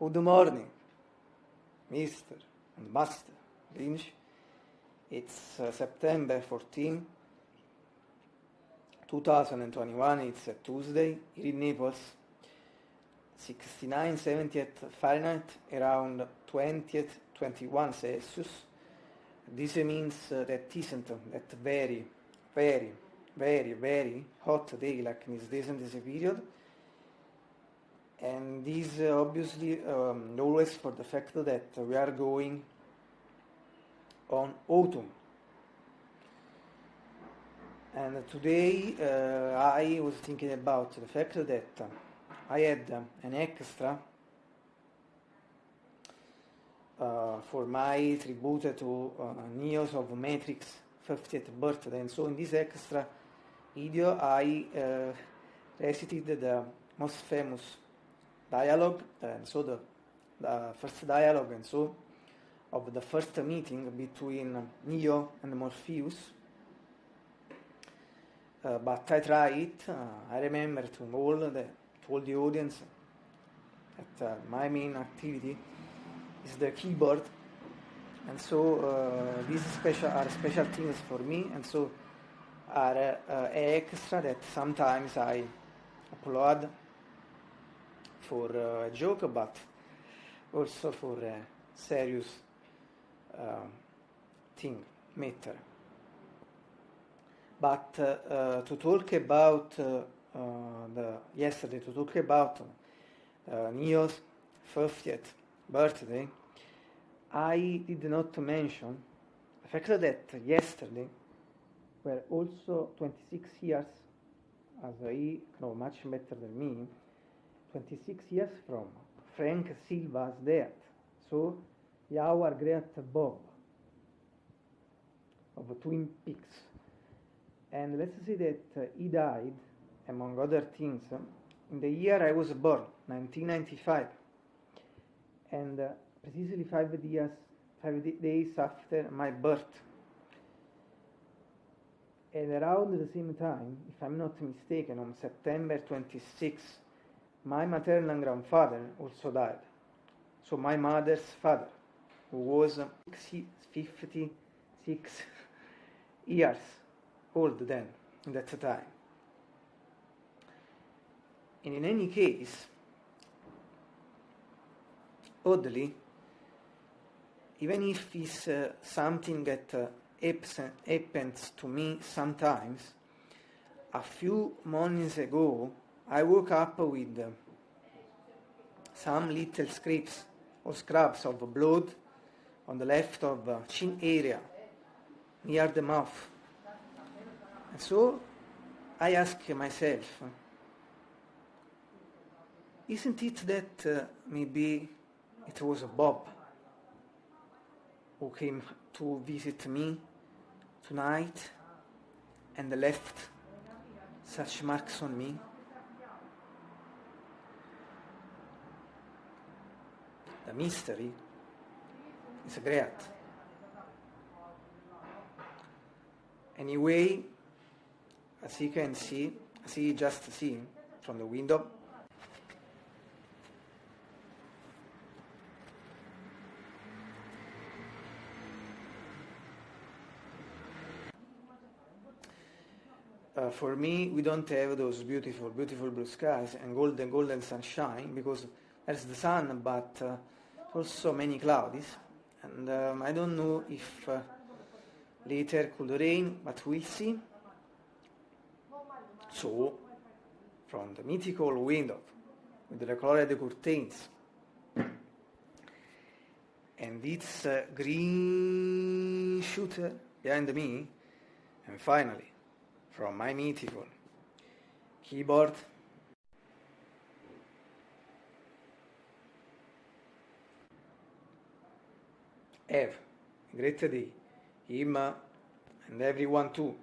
Good morning, Mr. and Master Lynch. It's uh, September 14, 2021. It's a Tuesday here in Naples. 69, 70th Fahrenheit, around 20th, 21 Celsius. This means uh, that isn't uh, that very, very, very, very hot day like this, this, this period and this uh, obviously um, always for the fact that we are going on autumn. And today uh, I was thinking about the fact that I had an extra uh, for my tribute to uh, Neos of Matrix 50th birthday. And so in this extra video I uh, recited the most famous dialogue and so the, the first dialogue and so of the first meeting between Neo and Morpheus. Uh, but I try it uh, I remember to all the to all the audience that uh, my main activity is the keyboard. And so uh, these special are special things for me. And so are uh, extra that sometimes I upload for uh, joke but also for a serious uh, thing matter. But uh, uh, to talk about uh, uh, the yesterday to talk about uh, Neo's 50th birthday I did not mention the fact that yesterday were also 26 years as he know much better than me 26 years from Frank Silva's death. So our great Bob of Twin Peaks. And let's say that uh, he died, among other things, in the year I was born, 1995. And uh, precisely five years, five days after my birth. And around the same time, if I'm not mistaken, on September 26, My maternal grandfather also died. So my mother's father, who was 56 years old then, in that time. And in any case, oddly, even if it's uh, something that uh, happens to me sometimes, a few months ago, I woke up with uh, some little scrapes or scrubs of blood on the left of the chin area, near the mouth. And so I ask myself, isn't it that uh, maybe it was Bob who came to visit me tonight and left such marks on me? The mystery is great. Anyway, as you can see, as you just see from the window, Uh, for me, we don't have those beautiful, beautiful blue skies and golden, golden sunshine because there's the sun, but uh, also many clouds, and um, I don't know if uh, later could rain, but we'll see. So, from the mythical window with the colored curtains and its uh, green shooter behind me, and finally, from my mythical keyboard Have, Grazie a Thee, Imma, and everyone too.